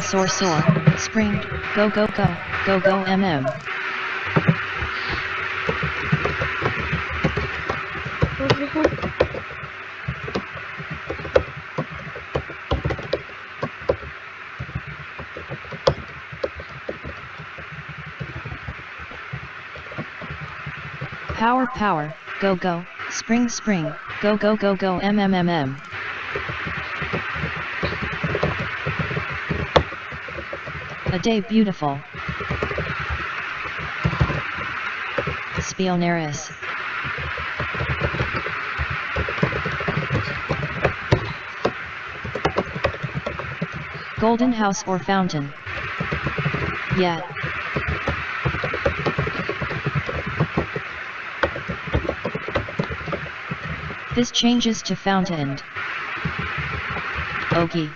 soar soar soar, spring, go go go, go go mm. Power power, go go, spring spring, go go go go. Mmmmm. A day beautiful. Spionaris. Golden house or fountain? Yeah. This changes to fountain. Okay.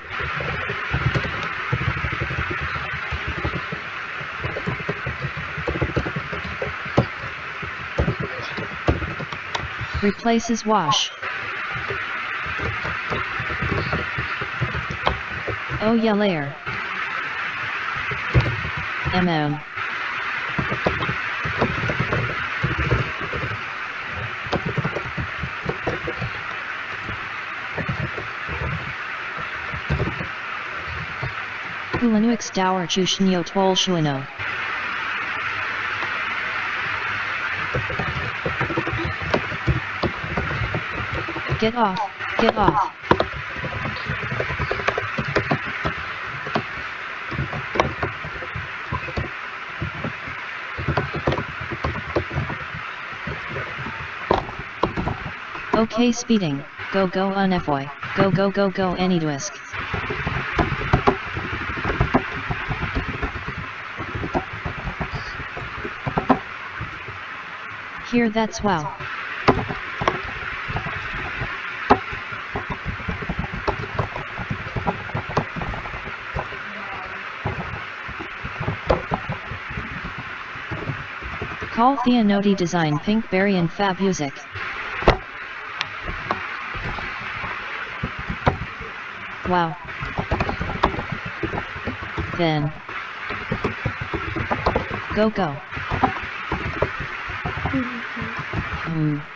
Replaces wash. Oh yeah layer. MM. Hulanuix Dower Chushnyo Twol Shuino. Get off, get off. Okay speeding, go go unfoy, go go go go any anyduisk. Here that's wow. Call Theanodi Design Pinkberry and Fab Music. Wow. Then. Go go. Hmm.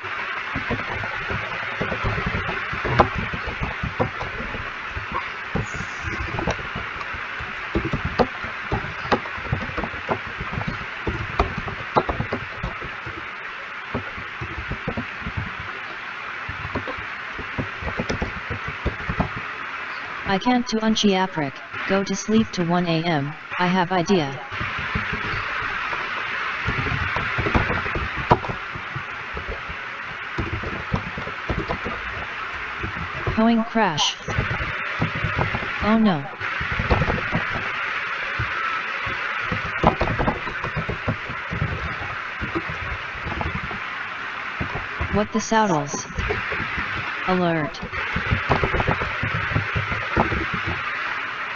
I can't to unchi aprik, go to sleep to 1 am, I have idea. Hoing crash. Oh no. What the saddles? Alert.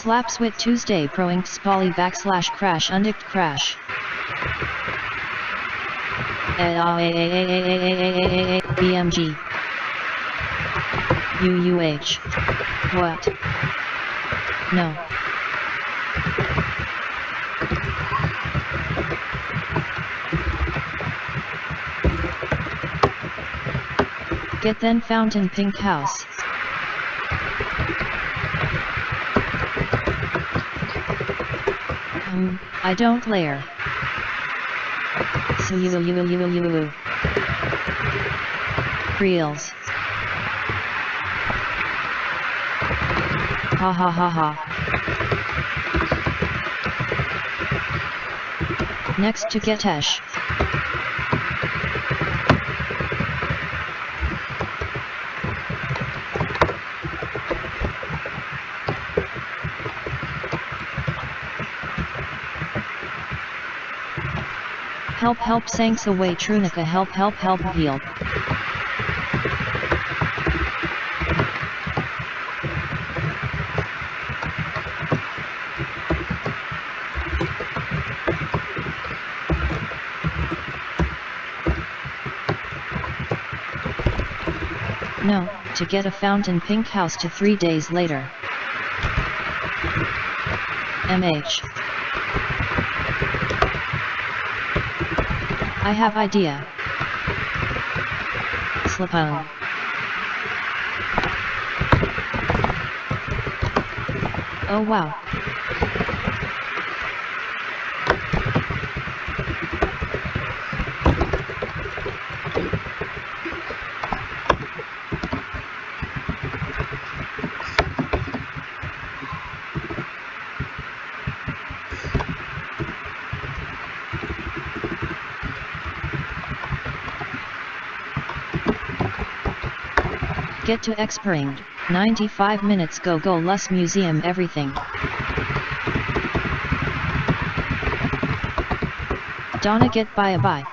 Slaps with Tuesday proing spolly backslash crash undict crash. BMG UUH What? No. Get then fountain pink house. Um, I don't layer. So you you you you will. Reels. Ha ha ha ha. Next to Getesh. Help help Sanks away Trunica help help help heal. No, to get a fountain pink house to 3 days later. MH. I have idea. Slip on. Oh wow. Get to Expering, 95 minutes go go less museum everything. Donna get bye bye.